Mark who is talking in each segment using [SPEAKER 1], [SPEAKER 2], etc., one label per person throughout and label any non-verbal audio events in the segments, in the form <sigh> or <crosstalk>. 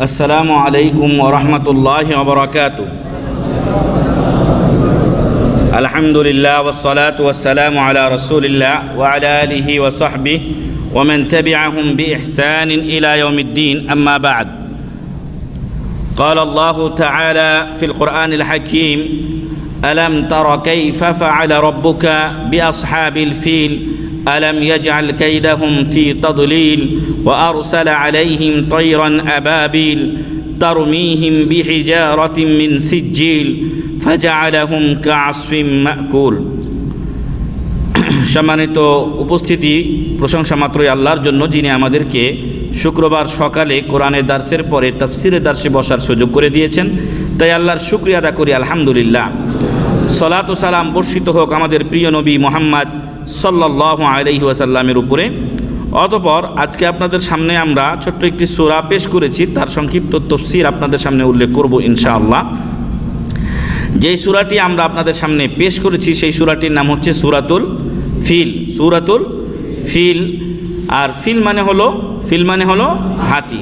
[SPEAKER 1] السلام عليكم ورحمة الله وبركاته. الحمد لله والصلاة والسلام على رسول الله وعلى آله وصحبه ومن تبعهم بإحسان إلى يوم الدين. أما بعد قال الله تعالى في القرآن الحكيم ألم تر كيف فعل ربك بأصحاب الفيل ألم يجعل كيدهم في تضليل وأرسل عليهم طيرا أبابيل ترميهم بحجارة من سجيل فجعلهم كعصف مأكول সম্মানিত উপস্থিতি প্রশংসা মাত্রই আল্লাহর জন্য যিনি আমাদেরকে শুক্রবার সকালে কোরআনের দার্সের পরে তফসিরের দার্সে বসার সুযোগ করে দিয়েছেন তাই আল্লাহর শুক্রিয়া আদা করি আলহামদুলিল্লাহ সলাত ও সালাম বর্ষিত হোক আমাদের প্রিয় নবী মোহাম্মদ সাল্লাহ আলহি ওয়াসাল্লামের উপরে। অতপর আজকে আপনাদের সামনে আমরা ছোট্ট একটি সোরা পেশ করেছি, তার সংক্ষিপ্ত তফসির আপনাদের সামনে উল্লেখ করব ইনশাআল্লাহ। যেই সুরাটি আমরা আপনাদের সামনে পেশ করেছি, সেই সুরাটির নাম হচ্ছে সুরাতুল ফিল। সুরাতুল ফিল। আর ফিল মানে হলো, ফিল মানে হলো হাতি।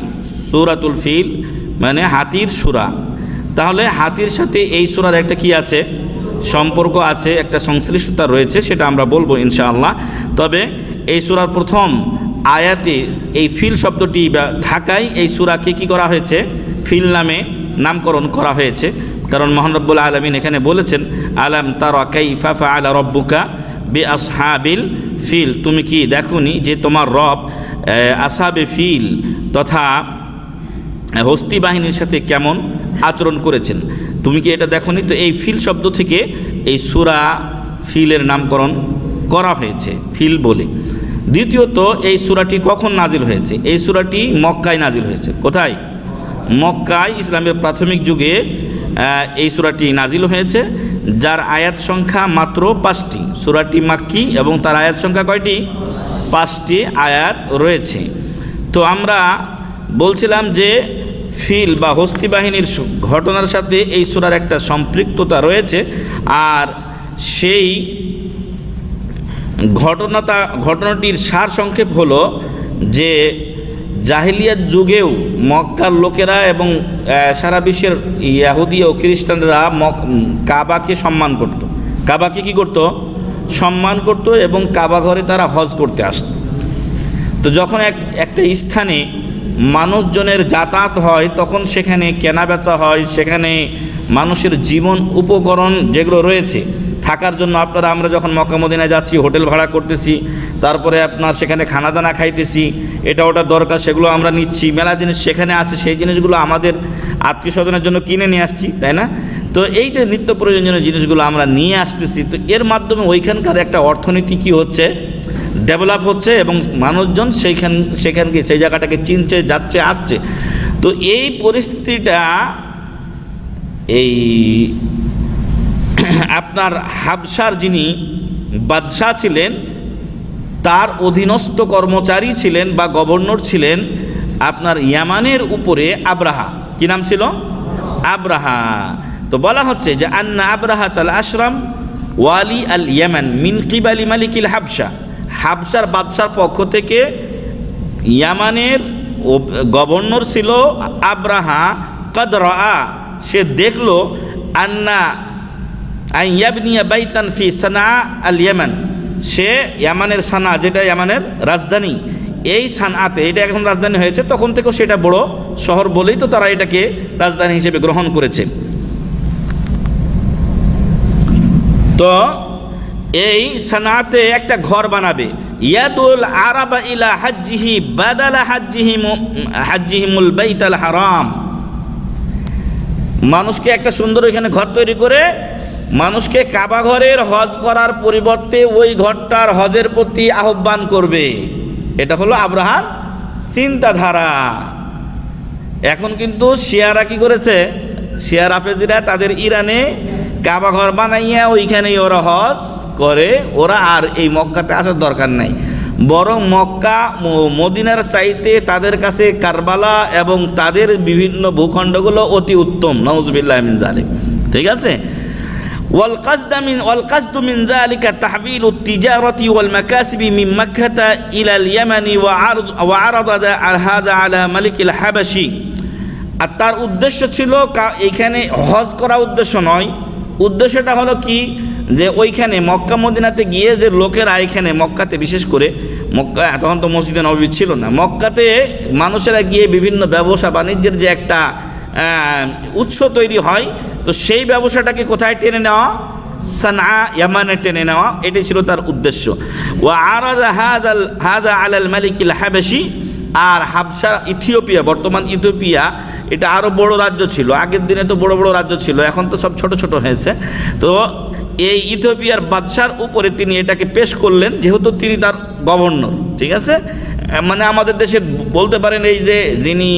[SPEAKER 1] সুরাতুল ফিল মানে হাতির সুরা। তাহলে হাতির সাথে এই সুরার একটা কি আছে? সম্পর্ক আছে, একটা সংশ্লিষ্টতা রয়েছে, সেটা আমরা বলব ইনশাআল্লাহ। তবে এই সুরার প্রথম আয়াতে এই ফিল শব্দটি থাকায় এই সুরাকে কি করা হয়েছে? ফিল নামে নামকরণ করা হয়েছে। কারণ মোহাম্মবুল আলমিন এখানে বলেছেন, আলাম তার আলা রব্বুকা বে আসহাবিল ফিল। তুমি কি দেখনি যে তোমার রব আসাবে ফিল তথা হস্তি বাহিনীর সাথে কেমন আচরণ করেছেন? তুমি কি এটা দেখনি? তো এই ফিল শব্দ থেকে এই সুরা ফিলের নামকরণ করা হয়েছে, ফিল বলে। দ্বিতীয়ত, এই সুরাটি কখন নাজিল হয়েছে? এই সুরাটি মক্কায় নাজিল হয়েছে। কোথায়? মক্কায়, ইসলামের প্রাথমিক যুগে এই সুরাটি নাজিল হয়েছে, যার আয়াত সংখ্যা মাত্র পাঁচটি। সুরাটি মাক্কি এবং তার আয়াত সংখ্যা কয়টি? পাঁচটি আয়াত রয়েছে। তো আমরা বলছিলাম যে ফিল বা হস্তি বাহিনীর ঘটনার সাথে এই সুরার একটা সম্পৃক্ততা রয়েছে। আর সেই ঘটনাটা, ঘটনাটির সার সংক্ষেপ হলো যে জাহিলিয়ার যুগেও মক্কার লোকেরা এবং সারা বিশ্বের ইয়াহুদি ও খ্রিস্টানরা কাবাকে সম্মান করত। কাবাকে কি করত? সম্মান করত এবং কাবা ঘরে তারা হজ করতে আসত। তো যখন এক, একটা স্থানে মানুষজনের যাতায়াত হয়, তখন সেখানে কেনা বেচা হয়, সেখানে মানুষের জীবন উপকরণ যেগুলো রয়েছে, থাকার জন্য আপনারা, আমরা যখন মক্কামদিনায় যাচ্ছি, হোটেল ভাড়া করতেছি, তারপরে আপনার সেখানে খানা দানা খাইতেছি, এটা ওটা দরকার, সেগুলো আমরা নিচ্ছি, মেলা জিনিস সেখানে আছে, সেই জিনিসগুলো আমাদের আত্মীয় স্বজনের জন্য কিনে নিয়ে আসছি, তাই না? তো এই যে নিত্য প্রয়োজনীয় জিনিসগুলো আমরা নিয়ে আসতেছি, তো এর মাধ্যমে ওইখানকার একটা অর্থনীতি কি হচ্ছে? ডেভেলপ হচ্ছে এবং মানুষজন সেইখান সেখানকে সেই জায়গাটাকে চিনছে, যাচ্ছে, আসছে। তো এই পরিস্থিতিটা এই <clears throat> আপনার হাবসার যিনি বাদশাহ ছিলেন, তার অধীনস্থ কর্মচারী ছিলেন বা গভর্নর ছিলেন আপনার ইয়ামানের উপরে আব্রাহা। কি নাম ছিল? আব্রাহা। তো বলা হচ্ছে যে, আন্না আব্রাহা তাল আশরাম ওয়ালি আল ইয়ামান মিন কিবালি মালিকিল হাবসা হাবসার বাদশার পক্ষ থেকে ইয়ামানের গভর্নর ছিল আব্রাহা কদরা সে দেখল আন্না আইয়াবনিয়া বাইতান ফি সানা আল ইয়ামান। সে ইয়ামানের সানা, যেটা ইয়ামানের রাজধানী, এই সানাতে, এটা এখন রাজধানী হয়েছে, তখন থেকেও সেটা বড় শহর বলেই তো তারা এটাকে রাজধানী হিসেবে গ্রহণ করেছে। তো এই সানাতে একটা ঘর বানাবে। ইয়াদুল আরাবা ইলা হাজ্জিহি বাদালা হাজ্জিহি হাজ্জিহিমুল বাইতাল হারাম। মানুষকে একটা সুন্দর এখানে ঘর তৈরি করে, মানুষকে কাবা ঘরের হজ করার পরিবর্তে ওই ঘরটার হজের প্রতি আহ্বান করবে। এটা হলো আব্রাহার চিন্তাধারা। এখন কিন্তু শিয়ারা কি করেছে? শিয়ার আফেজিরা তাদের ইরানে কাবা ঘর বানাইয়া ওইখানেই ওরা হজ করে ওরা আর এই মক্কাতে আসার দরকার নাই বরং মক্কা মদিনার চাইতে তাদের কাছে কারবালা এবং তাদের বিভিন্ন ভূখণ্ডগুলো অতি উত্তম নওয়াজবিল্লাহ জালিম ঠিক আছে والقصد من والقصد من ذلك تحويل التجارة والمكاسب من مكة إلى اليمن وعرض وعرض هذا على ملك الحبشي আর তার উদ্দেশ্য ছিল কা- এইখানে হজ করা উদ্দেশ্য নয় উদ্দেশ্যটা হলো কি? যে ওইখানে মক্কা মদিনাতে গিয়ে যে লোকেরা এখানে মক্কাতে, বিশেষ করে মক্কা তখন তো মসজিদে নবী ছিল না, মক্কাতে মানুষেরা গিয়ে বিভিন্ন ব্যবসা, বাণিজ্যের যে একটা উৎস তৈরি হয়, তো সেই ব্যবসাটাকে কোথায় টেনে নেওয়া? সানা ইয়ামানে টেনে নেওয়া, এটাই ছিল তার উদ্দেশ্য। ও হাজাল, হাজা আলাল মালিকিল হাবেশি আর হাবসা ইথিওপিয়া, বর্তমান ইথিওপিয়া, এটা আরও বড় রাজ্য ছিল। আগের দিনে তো বড় বড় রাজ্য ছিল, এখন তো সব ছোট ছোট হয়েছে। তো এই ইথিওপিয়ার বাদশার উপরে তিনি এটাকে পেশ করলেন, যেহেতু তিনি তার গভর্নর, ঠিক আছে? মানে আমাদের দেশে বলতে পারেন এই যে যিনি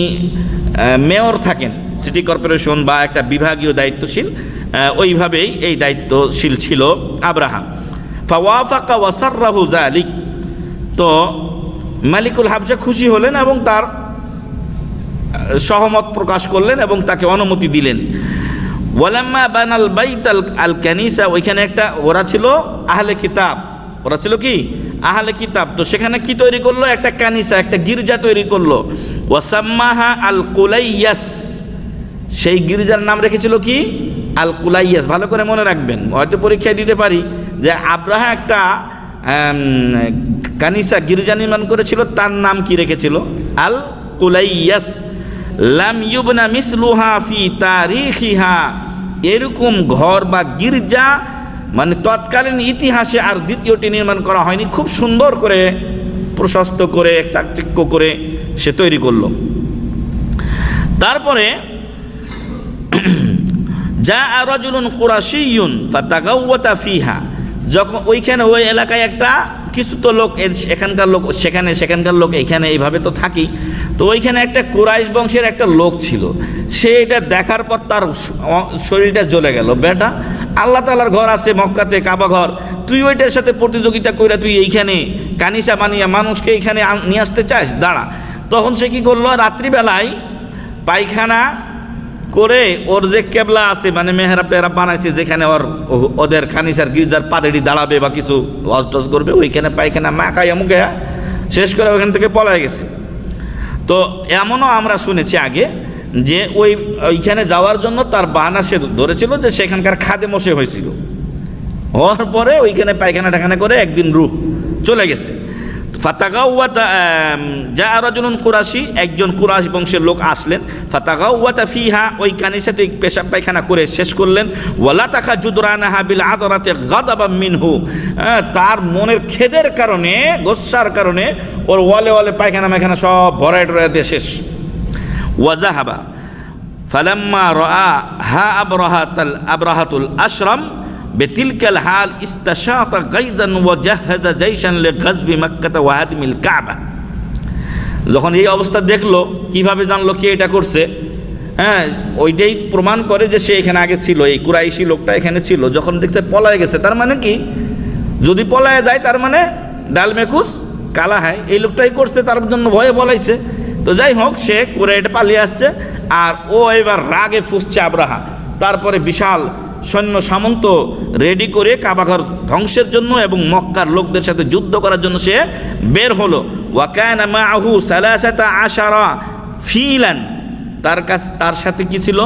[SPEAKER 1] মেয়র থাকেন, সিটি কর্পোরেশন বা একটা বিভাগীয় দায়িত্বশীল ওইভাবেই এই দায়িত্বশীল ছিল আব্রাহাম। ফাওয়াফাকা ওয়াসাররাহু জালিক তো মালিকুল হাবসা খুশি হলেন এবং তার সহমত প্রকাশ করলেন এবং তাকে অনুমতি দিলেন। ওয়ালাম্মা বানাল বাইত আল ক্যানিসা ওইখানে একটা, ওরা ছিল আহলে কিতাব। ওরা ছিল কি? আহলে কিতাব। তো সেখানে কি তৈরি করল? একটা কানিসা, একটা গির্জা তৈরি করল। ওয়াসাম্মাহা আল কুলাইয়াস। সেই গির্জার নাম রেখেছিল কি? আল কুলাইয়াস। ভালো করে মনে রাখবেন, হয়তো পরীক্ষায় দিতে পারি যে আব্রাহা একটা কানিসা গির্জা নির্মাণ করেছিল, তার নাম কি রেখেছিল? আল কুলাইয়াস। লাম ইউবনা মিসলুহা ফি তারিখিহা। এরকম ঘর বা গির্জা মানে তৎকালীন ইতিহাসে আর দ্বিতীয়টি নির্মাণ করা হয়নি। খুব সুন্দর করে, প্রশস্ত করে, চাকচিক্য করে সে তৈরি করল। তারপরে যা রজুলুন কুরাশিয়ুন ফাতাগাওয়াতা ফিহা। যখন ওইখানে ওই এলাকায় একটা কিছু তো লোক এখানকার লোক সেখানে, সেখানকার লোক এখানে এইভাবে তো থাকি। তো ওইখানে একটা কুরাইশ বংশের একটা লোক ছিল। সে এটা দেখার পর তার শরীরটা জ্বলে গেল। বেটা, আল্লাহ তালার ঘর আছে মক্কাতে, কাবা ঘর। তুই ওইটার সাথে প্রতিযোগিতা কইরা তুই এইখানে কানিসা বানিয়ে মানুষকে এইখানে নিয়ে আসতে চাস? দাঁড়া। তখন সে কি করল? রাত্রিবেলায় পায়খানা করে ওর যে কেবলা আছে মানে মেহরাব টেহরাব বানাইছে, যেখানে ওর ওদের খানিসার গির্জার পাদেড়ি দাঁড়াবে বা কিছু ওয়াজ টজ করবে, ওইখানে পায়খানা মা খাইয়া মুখে শেষ করে ওইখান থেকে পলায় গেছে। তো এমনও আমরা শুনেছি আগে যে ওই, ওইখানে যাওয়ার জন্য তার বাহানা সে ধরেছিল যে সেখানকার খাদে মশে হয়েছিল। হওয়ার পরে ওইখানে পায়খানা টাখানা করে একদিন রুহ চলে গেছে। যা কুরাশি, একজন কুরাশ বংশের লোক আসলেন। ফাতাগাউয়াতা ফিহা ওই পেশাব পায়খানা করে শেষ করলেন। মিনহু। তার মনের খেদের কারণে, গোসার কারণে, ওর ওয়ালে ওয়ালে পায়খানা মায়খানা সব ভরায় টরায় দিয়ে শেষ। ওয়াজাহাবা ফালাম্মা রা হা আবরাহাতাল, আবরাহাতুল আশরাম বেতিলকাল হাল ইস্তাশাতা লে যখন এই অবস্থা দেখল, কীভাবে জানলো কে এটা করছে? হ্যাঁ ওইটাই প্রমাণ করে যে সে এখানে আগে ছিল, এই কুরাইশি লোকটা এখানে ছিল। যখন দেখছে পলায় গেছে, তার মানে কি? যদি পলায় যায়, তার মানে ডালমেকুস কালা হয়, এই লোকটাই করছে, তার জন্য ভয়ে বলাইছে তো যাই হোক, সে কুরাইটা এটা পালিয়ে আসছে, আর ও এবার রাগে ফুসছে আব্রাহা। তারপরে বিশাল সৈন্য সামন্ত রেডি করে কাবাঘর ধ্বংসের জন্য এবং মক্কার লোকদের সাথে যুদ্ধ করার জন্য সে বের হলো। ওয়াকানা মাহু সালাসাতা আশারা ফিলান। তার কাছ তার সাথে কি ছিল?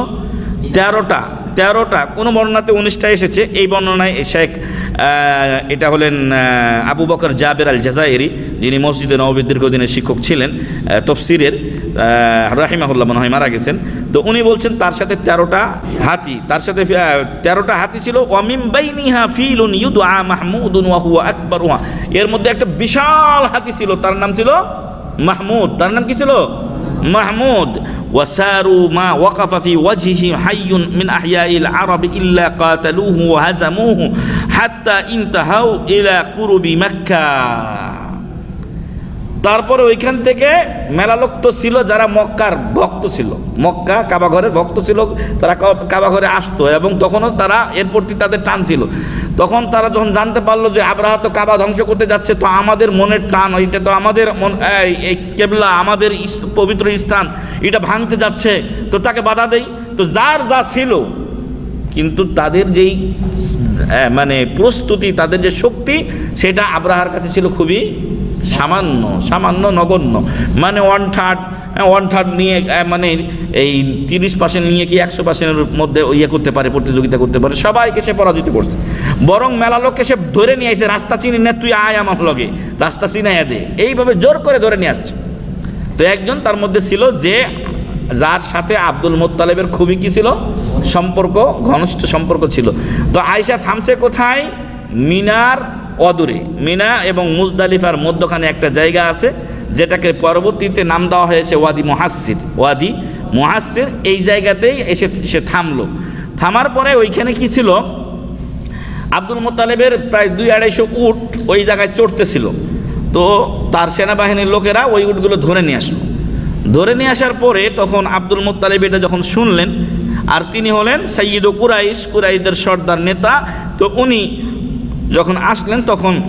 [SPEAKER 1] তেরোটা। তেরোটা, কোনো বর্ণনাতে উনিশটা এসেছে। এই বর্ণনায় শেখ এটা হলেন আবু বকর জাবের আল জাজাইরি যিনি মসজিদে নবী দীর্ঘদিনের শিক্ষক ছিলেন তফসিরের রাহিমাহুল্লাহ মনে হয় মারা গেছেন। তো উনি বলছেন তার সাথে তেরোটা হাতি, তার সাথে তেরোটা হাতি ছিল অমিম বাইনিহা ফিলুন ইউদুআ মাহমুদুন ওয়া হুয়া আকবরুহা এর মধ্যে একটা বিশাল হাতি ছিল, তার নাম ছিল মাহমুদ। তার নাম কি ছিল? মাহমুদ। وساروا ما وقف في وجهه حي من أحياء العرب إلا قاتلوه وهزموه حتى انتهوا إلى قرب مكة. তারপরে ওইখান থেকে মেলা লোক তো ছিল যারা মক্কার ভক্ত ছিল। মক্কা কাবাঘরের ভক্ত ছিল, তারা কাবাঘরে আসতো এবং তখনও তারা এর প্রতি তাদের টান ছিল। তখন তারা যখন জানতে পারল যে আব্রাহা তো কাবা ধ্বংস করতে যাচ্ছে, তো আমাদের মনের টান, এটা তো আমাদের মন, এই কেবলা, আমাদের পবিত্র স্থান, এটা ভাঙতে যাচ্ছে, তো তাকে বাধা দেই। তো যার যা ছিল, কিন্তু তাদের যেই মানে প্রস্তুতি, তাদের যে শক্তি, সেটা আব্রাহার কাছে ছিল খুবই সামান্য সামান্য নগণ্য। মানে ওয়ান থার্ড ওয়ান থার্ড নিয়ে মানে এই তিরিশ পার্সেন্ট নিয়ে কি একশো পার্সেন্টের মধ্যে ইয়ে করতে পারে, প্রতিযোগিতা করতে পারে, সবাইকে সে পরাজিত করছে। বরং মেলা লোককে সে ধরে নিয়ে আসছে, রাস্তা চিনি না, তুই আয় আমার লগে, রাস্তা চিনাইয়া দে। এইভাবে জোর করে ধরে নিয়ে আসছে। তো একজন তার মধ্যে ছিল যে, যার সাথে আব্দুল মোত্তালেবের খুবই কি ছিল? সম্পর্ক, ঘনিষ্ঠ সম্পর্ক ছিল। তো আয়সা থামছে কোথায়? মিনার অদূরে। মিনা এবং মুজদালিফার মধ্যখানে একটা জায়গা আছে, যেটাকে পরবর্তীতে নাম দেওয়া হয়েছে ওয়াদি মহাসির ওয়াদি মহাসির এই জায়গাতেই এসে সে থামলো। থামার পরে ওইখানে কি ছিল? আব্দুল মোতালেবের প্রায় দুই আড়াইশো উট ওই জায়গায় চড়তেছিল। তো তার সেনাবাহিনীর লোকেরা ওই উটগুলো ধরে নিয়ে আসলো। ধরে নিয়ে আসার পরে তখন আব্দুল মোত্তালেব এটা যখন শুনলেন, আর তিনি হলেন সৈয়দ কুরাইশ কুরাইদের সর্দার নেতা, তো উনি যখন আসলেন তখন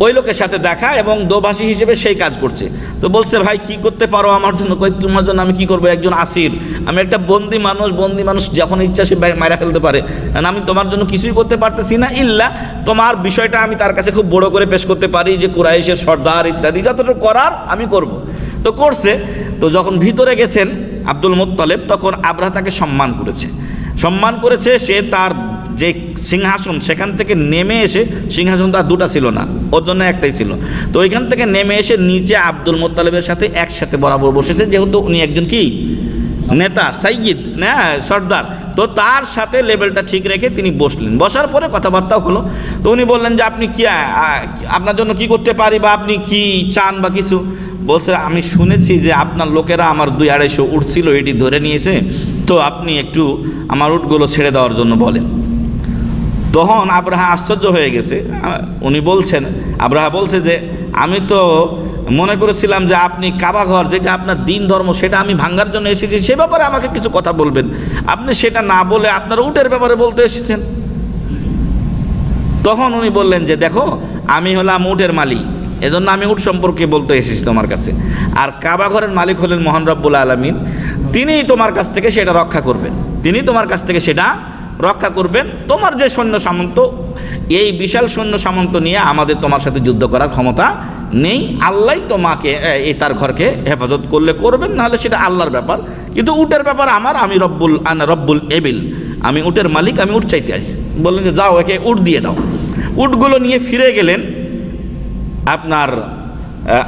[SPEAKER 1] ওই লোকের সাথে দেখা এবং দোভাষী হিসেবে সেই কাজ করছে। তো বলছে, ভাই, কি করতে পারো আমার জন্য? কই, তোমার জন্য আমি কি করব? একজন আসির। আমি একটা বন্দি মানুষ বন্দি মানুষ, যখন ইচ্ছা সে মারা ফেলতে পারে। আমি তোমার জন্য কিছুই করতে পারতেছি না। ইল্লা তোমার বিষয়টা আমি তার কাছে খুব বড় করে পেশ করতে পারি যে কুরাইশের সর্দার ইত্যাদি। যতটুকু করার আমি করব। তো করছে। তো যখন ভিতরে গেছেন আব্দুল মোত্তলেব, তখন আবরাহ তাকে সম্মান করেছে। সম্মান করেছে সে তার যে সিংহাসন, সেখান থেকে নেমে এসে সিংহাসন তো আর দুটা ছিল না, ওর জন্য একটাই ছিল। তো ওইখান থেকে নেমে এসে নিচে আব্দুল মোত্তালেবের সাথে একসাথে বরাবর বসেছে, যেহেতু উনি একজন কি? নেতা সাইয়িদ না, সর্দার। তো তার সাথে লেভেলটা ঠিক রেখে তিনি বসলেন। বসার পরে কথাবার্তা হলো। তো উনি বললেন যে, আপনি কি আপনার জন্য কি করতে পারি বা আপনি কি চান বা কিছু? বলছে, আমি শুনেছি যে আপনার লোকেরা আমার দুই আড়াইশো উঠছিল এটি ধরে নিয়েছে। তো আপনি একটু আমার উটগুলো ছেড়ে দেওয়ার জন্য বলেন। তখন আব্রাহা আশ্চর্য হয়ে গেছে। উনি বলছেন, আব্রাহা বলছে যে, আমি তো মনে করেছিলাম যে আপনি কাবাঘর যেটা আপনার দিন ধর্ম, সেটা আমি ভাঙ্গার জন্য এসেছি, সে ব্যাপারে আমাকে কিছু কথা বলবেন। আপনি সেটা না বলে আপনার উটের ব্যাপারে বলতে এসেছেন। তখন উনি বললেন যে, দেখো, আমি হলাম উটের মালিক, এজন্য আমি উট সম্পর্কে বলতে এসেছি তোমার কাছে। আর কাবা ঘরের মালিক হলেন মোহন রব্বুল আলমিন, তিনিই তোমার কাছ থেকে সেটা রক্ষা করবেন। তিনি তোমার কাছ থেকে সেটা রক্ষা করবেন। তোমার যে সৈন্য সামন্ত, এই বিশাল সৈন্য সামন্ত নিয়ে আমাদের তোমার সাথে যুদ্ধ করার ক্ষমতা নেই। আল্লাহ তোমাকে এই তার ঘরকে হেফাজত করলে করবেন, নাহলে সেটা আল্লাহর ব্যাপার। কিন্তু উটের ব্যাপার আমার, আমি রব্বুল, আনা রব্বুল এবিল। আমি উটের মালিক, আমি উট চাইতে আসি বললেন যে, যাও, একে উট দিয়ে দাও। উটগুলো নিয়ে ফিরে গেলেন আপনার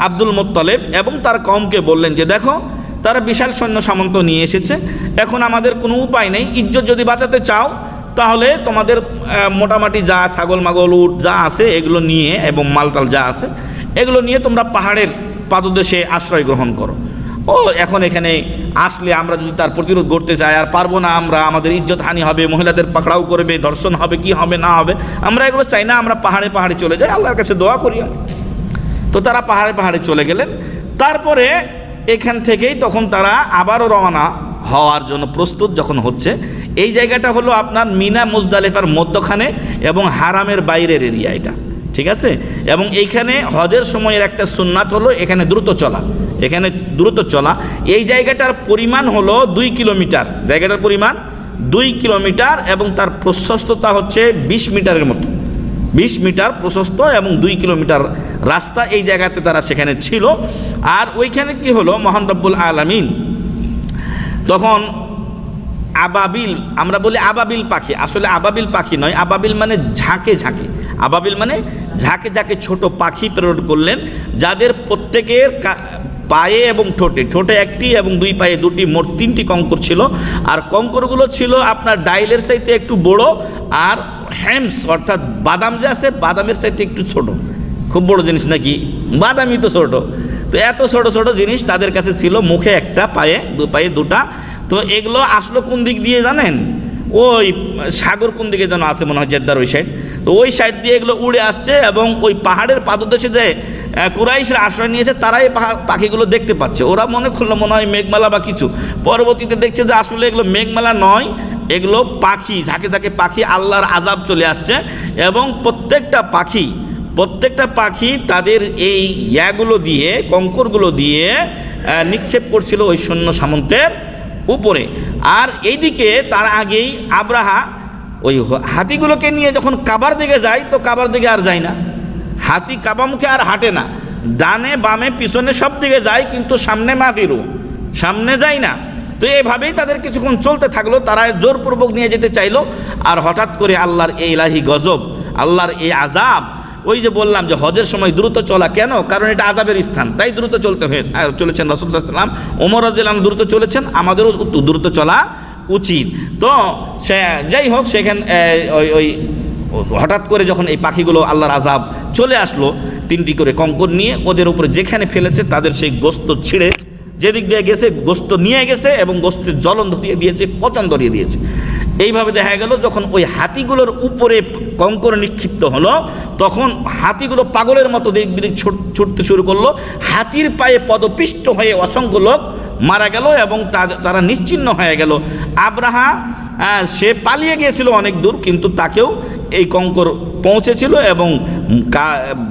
[SPEAKER 1] আব্দুল মোত্তলেব এবং তার কমকে বললেন যে, দেখো তারা বিশাল সৈন্য সামন্ত নিয়ে এসেছে। এখন আমাদের কোনো উপায় নেই। ইজ্জত যদি বাঁচাতে চাও, তাহলে তোমাদের মোটামুটি যা ছাগল মাগল, উট যা আছে, এগুলো নিয়ে এবং মালটাল যা আছে, এগুলো নিয়ে তোমরা পাহাড়ের পাদদেশে আশ্রয় গ্রহণ করো। ও, এখন এখানে আসলে আমরা যদি তার প্রতিরোধ করতে চাই, আর পারব না আমরা, আমাদের ইজ্জত হানি হবে, মহিলাদের পাকড়াও করবে ধর্ষণ হবে, কি হবে, না হবে, আমরা এগুলো চাই না, আমরা পাহাড়ে পাহাড়ে চলে যাই। আল্লাহর কাছে দোয়া করি। তো তারা পাহাড়ে পাহাড়ে চলে গেলেন। তারপরে এখান থেকেই তখন তারা আবারও রওনা হওয়ার জন্য প্রস্তুত যখন হচ্ছে। এই জায়গাটা হলো আপনার মিনা মুজদালিফার মধ্যখানে এবং হারামের বাইরের এরিয়া এটা, ঠিক আছে? এবং এইখানে হজের সময়ের একটা সুন্নাত হলো এখানে দ্রুত চলা, এখানে দ্রুত চলা। এই জায়গাটার পরিমাণ হলো দুই কিলোমিটার, জায়গাটার পরিমাণ দুই কিলোমিটার এবং তার প্রশস্ততা হচ্ছে বিশ মিটারের মতো। বিশ মিটার প্রশস্ত এবং দুই কিলোমিটার রাস্তা এই জায়গাতে তারা সেখানে ছিল। আর ওইখানে কি হলো? মহান রব্বুল আলমিন তখন আবাবিল, আমরা বলি আবাবিল পাখি। আসলে আবাবিল পাখি নয়, আবাবিল মানে ঝাঁকে ঝাঁকে। আবাবিল মানে ঝাঁকে ঝাঁকে ছোট পাখি প্রেরণ করলেন, যাদের প্রত্যেকের পায়ে এবং ঠোঁটে ঠোঁটে একটি এবং দুই পায়ে দুটি, মোট তিনটি কঙ্কর ছিল। আর কঙ্করগুলো ছিল আপনার ডাইলের চাইতে একটু বড় আর হ্যামস অর্থাৎ বাদাম যে আছে, বাদামের চাইতে একটু ছোট। খুব বড় জিনিস নাকি? বাদামই তো ছোট। তো এত ছোট ছোট জিনিস তাদের কাছে ছিল, মুখে একটা, পায়ে, দু পায়ে দুটা। তো এগুলো আসলো কোন দিক দিয়ে জানেন? ওই সাগর কোন দিকে যেন আছে মনে হয়, জেদ্দার ওই সাইড তো ওই সাইড দিয়ে এগুলো উড়ে আসছে এবং ওই পাহাড়ের পাদদেশে যে কুরাইশরা আশ্রয় নিয়েছে, তারাই পাখিগুলো দেখতে পাচ্ছে। ওরা মনে করল মনে হয় মেঘমালা বা কিছু। পরবর্তীতে দেখছে যে আসলে এগুলো মেঘমালা নয়, এগুলো পাখি, ঝাঁকে ঝাঁকে পাখি, আল্লাহর আজাব চলে আসছে এবং প্রত্যেকটা পাখি প্রত্যেকটা পাখি তাদের এই ইয়াগুলো দিয়ে, কঙ্করগুলো দিয়ে নিক্ষেপ করছিল ওই সৈন্য সামন্তের উপরে। আর এইদিকে তার আগেই আব্রাহা ওই হাতিগুলোকে নিয়ে যখন কাবার দিকে যায়, তো কাবার দিকে আর যায় না। হাতি কাবা মুখে আর হাঁটে না। ডানে বামে পিছনে সব দিকে যায়, কিন্তু সামনে মাফিরু সামনে যায় না। তো এইভাবেই তাদের কিছুক্ষণ চলতে থাকল, তারা জোরপূর্বক নিয়ে যেতে চাইলো, আর হঠাৎ করে আল্লাহর এই ইলাহি গজব, আল্লাহর এই আজাব ওই যে বললাম যে হজের সময় দ্রুত চলা কেন? কারণ এটা আজাবের স্থান, তাই দ্রুত চলতে হয়ে চলেছেন রসুল সাল্লাম ওমর রাজিলাম দ্রুত চলেছেন, আমাদেরও দ্রুত চলা উচিত। তো সে, যাই হোক, সেখান ওই হঠাৎ করে যখন এই পাখিগুলো আল্লাহর আজাব চলে আসলো তিনটি করে কঙ্কর নিয়ে। ওদের উপরে যেখানে ফেলেছে তাদের সেই গোস্ত ছিঁড়ে যেদিক দিয়ে গেছে, গোস্ত নিয়ে গেছে এবং গোস্তের জ্বলন ধরিয়ে দিয়েছে, পচন ধরিয়ে দিয়েছে। এইভাবে দেখা গেল, যখন ওই হাতিগুলোর উপরে কঙ্কর নিক্ষিপ্ত হলো, তখন হাতিগুলো পাগলের মতো দিক বিদিক ছুট- ছুটতে শুরু করল। হাতির পায়ে পদপিষ্ট হয়ে অসংখ্য লোক মারা গেল এবং তারা নিশ্চিহ্ন হয়ে গেল। আব্রাহা সে পালিয়ে গিয়েছিল অনেক দূর, কিন্তু তাকেও এই কঙ্কর পৌঁছেছিল এবং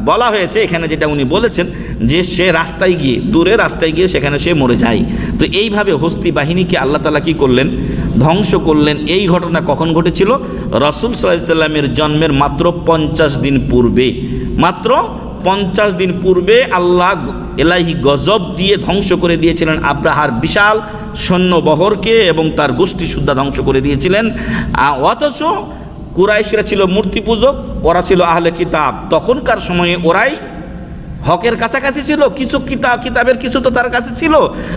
[SPEAKER 1] বলা হয়েছে এখানে যেটা উনি বলেছেন যে সে রাস্তায় গিয়ে, দূরে রাস্তায় গিয়ে সেখানে সে মরে যায়। তো এইভাবে হস্তি বাহিনীকে আল্লাহ তালা কী করলেন? ধ্বংস করলেন। এই ঘটনা কখন ঘটেছিল? রসুল সাল্লামের জন্মের মাত্র পঞ্চাশ দিন পূর্বে। মাত্র পঞ্চাশ দিন পূর্বে আল্লাহ এলাহি গজব দিয়ে ধ্বংস করে দিয়েছিলেন আব্রাহার বিশাল সৈন্যবহরকে এবং তার গোষ্ঠী সুদ্ধা ধ্বংস করে দিয়েছিলেন। অথচ কুরাইশরা ছিল মূর্তি পূজক ওরা ছিল আহলে কিতাব। তখনকার সময়ে ওরাই হকের কাছাকাছি ছিল কিছু কিতাব কিতাবের কিছু তো তার কাছে ছিল।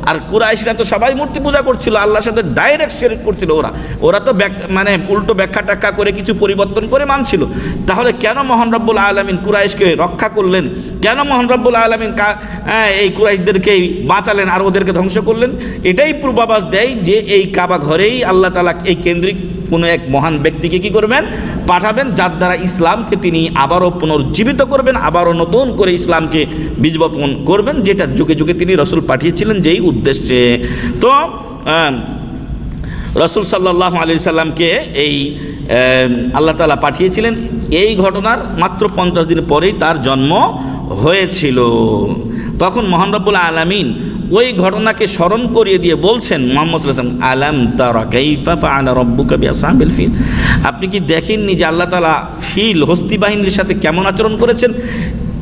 [SPEAKER 1] আর কুরাইশরা তো সবাই মূর্তি পূজা করছিল আল্লাহর সাথে ডাইরেক্ট শেরিক করছিল ওরা। ওরা তো মানে উল্টো ব্যাখ্যা টাক্কা করে কিছু পরিবর্তন করে মানছিল। তাহলে কেন মোহন রব্বুল আলমিন কুরাইশকে রক্ষা করলেন? কেন মোহন রব্বুল আলমিন কা- হ্যাঁ, এই কুরাইশদেরকে বাঁচালেন আর ওদেরকে ধ্বংস করলেন? এটাই পূর্বাভাস দেয় যে এই কাবা ঘরেই আল্লাহ তালা এই কেন্দ্রিক কোনো এক মহান ব্যক্তিকে কি করবেন? পাঠাবেন যার দ্বারা ইসলামকে তিনি আবারও পুনর্জীবিত করবেন আবারও নতুন করে ইসলামকে বীজ বপন করবেন, যেটা যুগে যুগে তিনি রসুল পাঠিয়েছিলেন যেই উদ্দেশ্যে। তো রসুল সাল্লাহ আলি সাল্লামকে এই আল্লাহ তালা পাঠিয়েছিলেন। এই ঘটনার মাত্র পঞ্চাশ দিন পরেই তার জন্ম হয়েছিল। তখন মোহান রব্বুল আলমিন ওই ঘটনাকে স্মরণ করিয়ে দিয়ে বলছেন, মোহাম্মদ ফিল? আপনি কি দেখেননি যে আল্লাহ তাআলা ফিল, হস্তি বাহিনীর সাথে কেমন আচরণ করেছেন?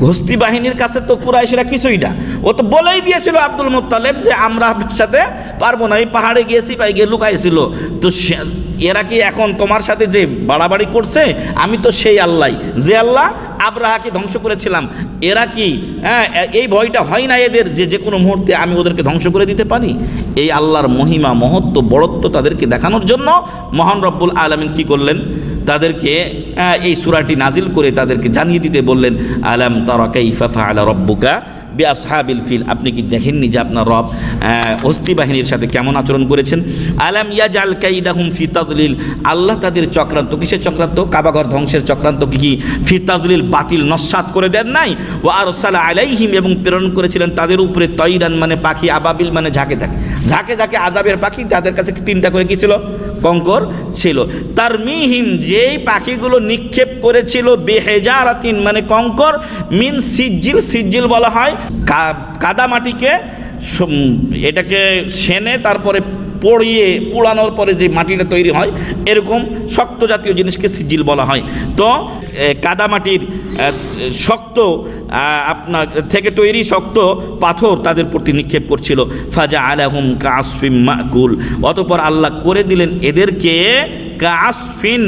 [SPEAKER 1] হস্তি বাহিনীর কাছে তো কুরাইশরা কিছুই না। ও তো বলেই দিয়েছিল আব্দুল মুত্তালেব যে, আমরা আপনার সাথে পারব না। এই পাহাড়ে গিয়েছি পাই গিয়ে লুকাইছিল। তো সে- এরা কি এখন তোমার সাথে যে বাড়াবাড়ি করছে? আমি তো সেই আল্লাহ। যে আল্লাহ, আব্রাহাকে ধ্বংস করেছিলাম। এরা কি হ্যাঁ এই ভয়টা হয় না এদের যে যে কোনো মুহূর্তে আমি ওদেরকে ধ্বংস করে দিতে পারি? এই আল্লাহর মহিমা, মহত্ব, বড়ত্ব তাদেরকে দেখানোর জন্য মহান রব্বুল আলমিন কি করলেন? তাদেরকে এই সুরাটি নাজিল করে তাদেরকে জানিয়ে দিতে বললেন, আলাম তারা কাইফা ফাআলা রব্বুকা বি আসহাবিল ফিল? আপনি কি দেখেননি যে আপনার রব হস্তি বাহিনীর সাথে কেমন আচরণ করেছেন? আলাম ইয়াজাল কাইদাহুম ফি তাদলিল? আল্লাহ তাদের চক্রান্ত, কিসের চক্রান্ত? কাবাঘর ধ্বংসের চক্রান্ত কি ফি তাদলিল বাতিল নস্বাত করে দেন নাই? ও আরসালা আলাইহিম, এবং প্রেরণ করেছিলেন তাদের উপরে তৈরান মানে পাখি আবাবিল মানে ঝাঁকে ঝাঁকে। ঝাঁকে ঝাঁকে আজাবের পাখি তাদের কাছে তিনটা করে কি ছিল? কঙ্কর ছিল। তার মিহিম যেই পাখিগুলো নিক্ষেপ করেছিল, বেহেজারাতিন মানে কঙ্কর মিন সিজ্জিল সিজ্জিল বলা হয় কাদা কাদামাটিকে এটাকে সেনে তারপরে পড়িয়ে পোড়ানোর পরে যে মাটিটা তৈরি হয় এরকম শক্ত জাতীয় জিনিসকে সিজিল বলা হয়। তো কাদামাটির শক্ত আপনার থেকে তৈরি শক্ত পাথর তাদের প্রতি নিক্ষেপ করছিল। ফাজা আলাহুম কাসফিম মাকুল। অতপর আল্লাহ করে দিলেন এদেরকে কাসফিন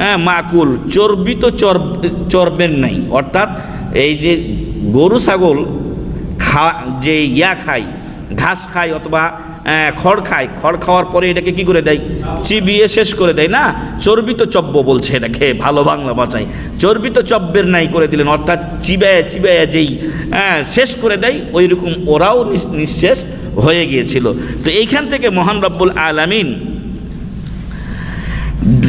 [SPEAKER 1] হ্যাঁ, মাকুল। চর্বিত চর্ব চর্বের নাই। অর্থাৎ এই যে গরু ছাগল খা যে ইয়া খায় ঘাস খায় অথবা খড় খায় খড় খাওয়ার পরে এটাকে কি করে দেয়? চিবিয়ে শেষ করে দেয় না? চর্বিত চব্য বলছে এটাকে ভালো বাংলা ভাষায়। চর্বিত চব্যের নাই করে দিলেন অর্থাৎ চিবায় চিবায় যেই হ্যাঁ, শেষ করে দেয় ওই রকম ওরাও নিঃশেষ হয়ে গিয়েছিল। তো এইখান থেকে মহান রব্বুল আলামিন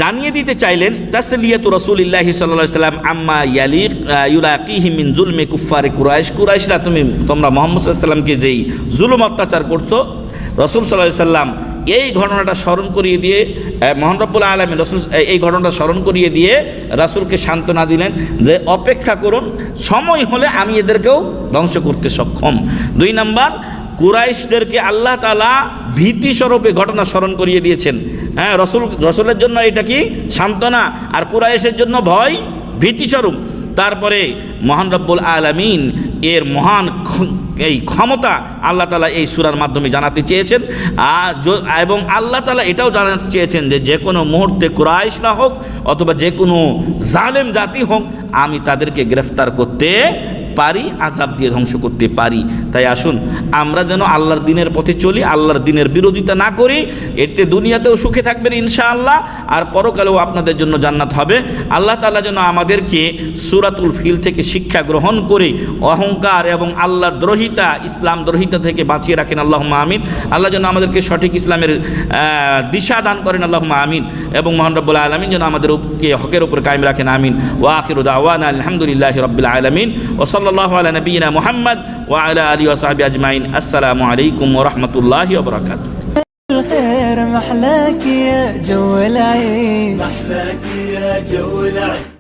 [SPEAKER 1] জানিয়ে দিতে চাইলেন তাসলিয়াত রসুলিল্লাহি সাল্লাহ সাল্লাম আম্মা ইয়ালির ইউলাকিহি মিন জুলমে কুফারে কুরাইশ। কুরাইশরা তুমি তোমরা মোহাম্মদ সাল্লামকে যেই জুলুম অত্যাচার করছ রসুল সাল্লাহ সাল্লাম এই ঘটনাটা স্মরণ করিয়ে দিয়ে মোহান রব্বুল আলমী রসুল এই ঘটনাটা স্মরণ করিয়ে দিয়ে রাসুলকে সান্ত্বনা দিলেন যে, অপেক্ষা করুন, সময় হলে আমি এদেরকেও ধ্বংস করতে সক্ষম। দুই নাম্বার, কুরাইশদেরকে আল্লাহ তালা ভীতি স্বরূপে ঘটনা স্মরণ করিয়ে দিয়েছেন। হ্যাঁ রসুল, রসুলের জন্য এটা কি? সান্ত্বনা। আর কুরাইশের জন্য ভয় ভীতি স্বরূপ তারপরে মহান রব্বুল আলমিন এর মহান এই ক্ষমতা আল্লাহ তালা এই সুরার মাধ্যমে জানাতে চেয়েছেন। এবং আল্লাহ তালা এটাও জানাতে চেয়েছেন যে যে কোনো মুহূর্তে কুরাইশরা হোক অথবা যে কোনো জালেম জাতি হোক, আমি তাদেরকে গ্রেফতার করতে পারি আজাব দিয়ে ধ্বংস করতে পারি। তাই আসুন, আমরা যেন আল্লাহর দিনের পথে চলি, আল্লাহর দিনের বিরোধিতা না করি, এতে দুনিয়াতেও সুখে থাকবেন ইনশাআল্লাহ, আর পরকালেও আপনাদের জন্য জান্নাত হবে। আল্লাহ তাআলা যেন আমাদেরকে সুরাতুল ফিল থেকে শিক্ষা গ্রহণ করে, অহংকার এবং আল্লাহ দ্রোহিতা, ইসলাম দ্রোহিতা থেকে বাঁচিয়ে রাখেন আল্লাহ আমিন। আল্লাহ যেন আমাদেরকে সঠিক ইসলামের দিশা দান করেন আল্লাহ আমিন। এবং মোহান রব্বুল আলমিন যেন আমাদেরকে হকের উপর কায়েম রাখেন, আমিন। ওয়াখির দাওয়ান আলহামদুলিল্লাহ রবিল আলমিন। الله على نبينا محمد وعلى آله وصحبه أجمعين السلام عليكم ورحمة الله وبركاته
[SPEAKER 2] الخير محلاك يا جو العين
[SPEAKER 3] محلاك يا جو العين